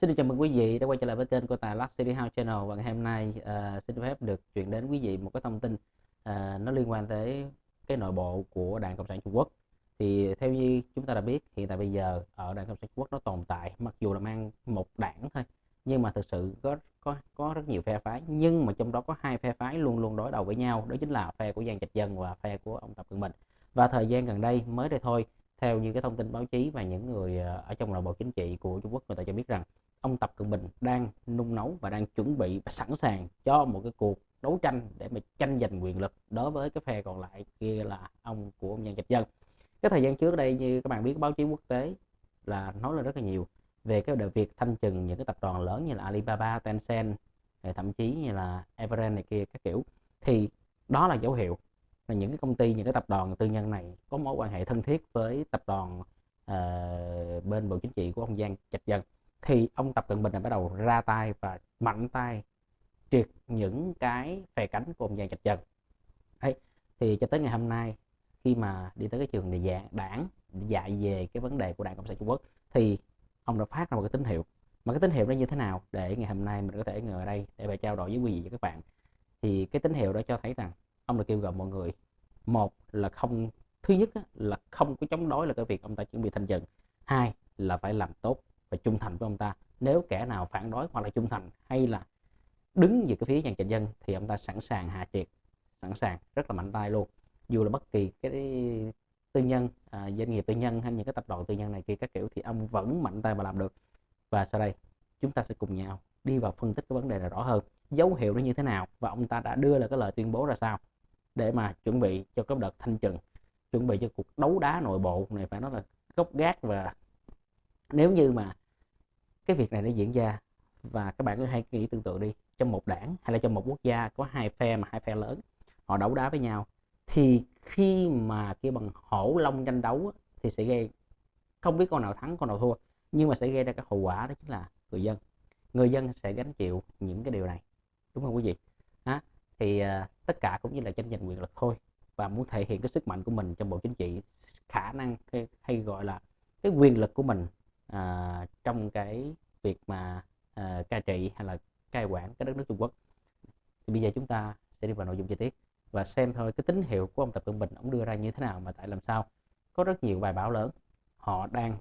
Xin được chào mừng quý vị đã quay trở lại với kênh của Tài Luxury House Channel và ngày hôm nay uh, xin phép được chuyển đến quý vị một cái thông tin uh, nó liên quan tới cái nội bộ của Đảng Cộng sản Trung Quốc. Thì theo như chúng ta đã biết hiện tại bây giờ ở Đảng Cộng sản Trung Quốc nó tồn tại mặc dù là mang một đảng thôi nhưng mà thực sự có có có rất nhiều phe phái nhưng mà trong đó có hai phe phái luôn luôn đối đầu với nhau đó chính là phe của Giang Trạch Dân và phe của ông Tập Cận Bình. Và thời gian gần đây mới đây thôi theo như cái thông tin báo chí và những người ờ, ở trong nội bộ chính trị của Trung Quốc người ta cho biết rằng ông Tập Cận Bình đang nung nấu và đang chuẩn bị và sẵn sàng cho một cái cuộc đấu tranh để mà tranh giành quyền lực đối với cái phe còn lại kia là ông của ông Nhân Trạch Dân. Cái thời gian trước đây như các bạn biết báo chí quốc tế là nói lên rất là nhiều về cái việc thanh trừng những cái tập đoàn lớn như là Alibaba, Tencent thậm chí như là Everend này kia các kiểu. Thì đó là dấu hiệu là những cái công ty những cái tập đoàn tư nhân này có mối quan hệ thân thiết với tập đoàn uh, bên bộ chính trị của ông Giang Trạch Dân thì ông Tập Cận Bình đã bắt đầu ra tay và mạnh tay triệt những cái phe cánh của ông Giang Trạch Dân Đấy. thì cho tới ngày hôm nay, khi mà đi tới cái trường này dạng đảng dạy về cái vấn đề của đảng cộng sản trung quốc, thì ông đã phát ra một cái tín hiệu. Mà cái tín hiệu đó như thế nào? Để ngày hôm nay mình có thể ngồi ở đây để mà trao đổi với quý vị và các bạn. Thì cái tín hiệu đó cho thấy rằng ông đã kêu gọi mọi người, một là không, thứ nhất là không có chống đối là cái việc ông ta chuẩn bị thanh trừng hai là phải làm tốt và trung thành với ông ta. Nếu kẻ nào phản đối hoặc là trung thành hay là đứng về cái phía dàn trạch dân thì ông ta sẵn sàng hạ triệt sẵn sàng rất là mạnh tay luôn. Dù là bất kỳ cái tư nhân à, doanh nghiệp tư nhân hay những cái tập đoàn tư nhân này kia các kiểu thì ông vẫn mạnh tay mà làm được. Và sau đây chúng ta sẽ cùng nhau đi vào phân tích cái vấn đề này rõ hơn. Dấu hiệu nó như thế nào và ông ta đã đưa ra cái lời tuyên bố ra sao để mà chuẩn bị cho cái đợt thanh trừng chuẩn bị cho cuộc đấu đá nội bộ này phải nói là gốc gác và nếu như mà cái việc này nó diễn ra và các bạn cứ hay nghĩ tương tự đi trong một đảng hay là trong một quốc gia có hai phe mà hai phe lớn họ đấu đá với nhau thì khi mà kia bằng hổ long tranh đấu thì sẽ gây không biết con nào thắng con nào thua nhưng mà sẽ gây ra cái hậu quả đó chính là người dân người dân sẽ gánh chịu những cái điều này đúng không quý vị đó. thì uh, tất cả cũng như là tranh giành quyền lực thôi và muốn thể hiện cái sức mạnh của mình trong bộ chính trị khả năng hay, hay gọi là cái quyền lực của mình à, trong cái việc mà à, cai trị hay là cai quản cái đất nước Trung Quốc. Thì bây giờ chúng ta sẽ đi vào nội dung chi tiết và xem thôi cái tín hiệu của ông Tập Cận Bình ông đưa ra như thế nào mà tại làm sao. Có rất nhiều bài báo lớn họ đang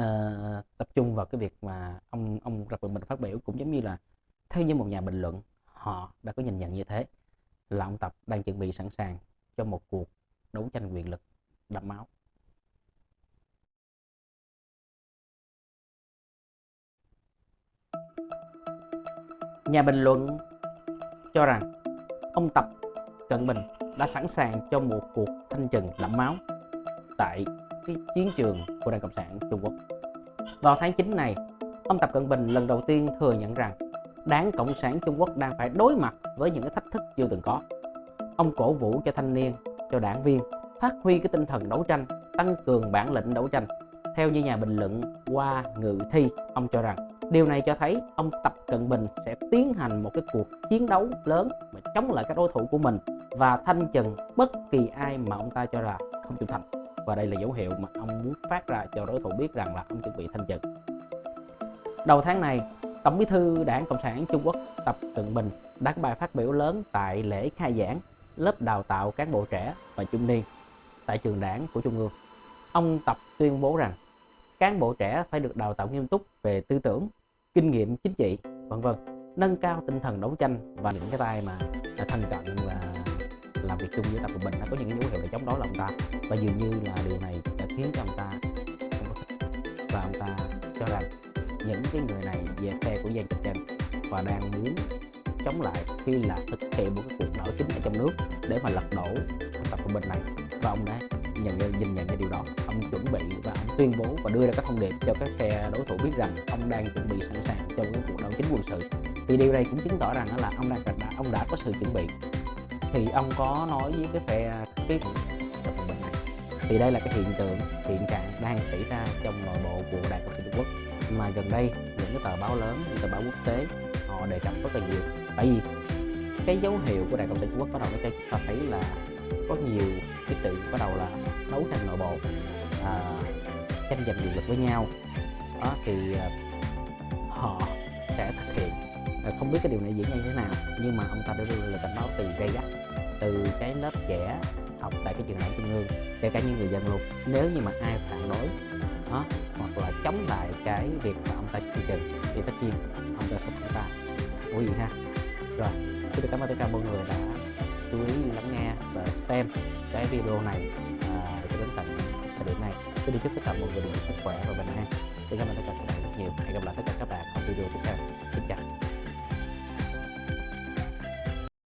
uh, tập trung vào cái việc mà ông ông Tập Cận Bình phát biểu cũng giống như là theo như một nhà bình luận họ đã có nhìn nhận như thế là ông Tập đang chuẩn bị sẵn sàng cho một cuộc đấu tranh quyền lực đẫm máu. Nhà bình luận cho rằng ông Tập Cận Bình đã sẵn sàng cho một cuộc thanh trừng đẫm máu tại cái chiến trường của Đảng Cộng sản Trung Quốc. Vào tháng 9 này, ông Tập Cận Bình lần đầu tiên thừa nhận rằng Đảng Cộng sản Trung Quốc đang phải đối mặt với những cái thách thức chưa từng có. Ông cổ vũ cho thanh niên, cho đảng viên phát huy cái tinh thần đấu tranh, tăng cường bản lĩnh đấu tranh. Theo như nhà bình luận qua ngự thi, ông cho rằng Điều này cho thấy ông Tập Cận Bình sẽ tiến hành một cái cuộc chiến đấu lớn mà chống lại các đối thủ của mình và thanh trừng bất kỳ ai mà ông ta cho là không trung thành. Và đây là dấu hiệu mà ông muốn phát ra cho đối thủ biết rằng là ông chuẩn bị thanh trừng. Đầu tháng này, Tổng bí thư Đảng Cộng sản Trung Quốc Tập Cận Bình đã có bài phát biểu lớn tại lễ khai giảng lớp đào tạo cán bộ trẻ và trung niên tại trường đảng của Trung ương. Ông Tập tuyên bố rằng cán bộ trẻ phải được đào tạo nghiêm túc về tư tưởng, kinh nghiệm chính trị, vân vân. Nâng cao tinh thần đấu tranh và những cái tay mà là thân cận và làm việc chung với tập của mình. Nó có những dấu hiệu để chống đối là ông ta. Và dường như là điều này đã khiến cho ông ta không có thích và ông ta cho rằng những cái người này về phe của Giang Trạch Trần và đang muốn chống lại khi là thực hiện một cái cuộc đảo chính ở trong nước để mà lật đổ tập của mình này. Và ông đã nhận nhìn nhận ra điều đó. Ông chuẩn bị và ông tuyên bố và đưa ra các thông điệp cho các phe đối thủ biết rằng ông đang chuẩn bị sẵn sàng cho cái cuộc đấu chính quân sự. Thì điều này cũng chứng tỏ rằng là ông đang đã, ông đã có sự chuẩn bị. Thì ông có nói với cái phe cái mình này, thì đây là cái hiện tượng, hiện trạng đang xảy ra trong nội bộ của đảng cộng sản trung quốc. Mà gần đây, những cái tờ báo lớn, những tờ báo quốc tế, họ đề cập rất là nhiều. Tại vì cái dấu hiệu của đảng cộng sản trung quốc bắt đầu nó cho chúng ta thấy là có nhiều cái sự bắt đầu là đấu tranh nội bộ à, tranh giành quyền lực với nhau. Đó thì à, họ sẽ thực hiện. À, không biết cái điều này diễn ra như thế nào nhưng mà ông ta đã đưa lời cảnh báo từ gây gắt từ cái lớp trẻ học tại cái trường đại trung ương kể cả những người dân luôn. Nếu như mà ai phản đối đó, hoặc là chống lại cái việc mà ông ta chương trình thì tất nhiên ông ta sẽ phải ta quý vị ha? Rồi xin cảm ơn tất cả mọi người đã chú ý lắng nghe và xem cái video này à, cho đến tận thời điểm này. Xin được chúc tất cả mọi người được sức khỏe và bình an. Xin cảm ơn tất cả các bạn rất nhiều. Hẹn gặp lại tất cả các bạn ở video tiếp theo. Xin chào.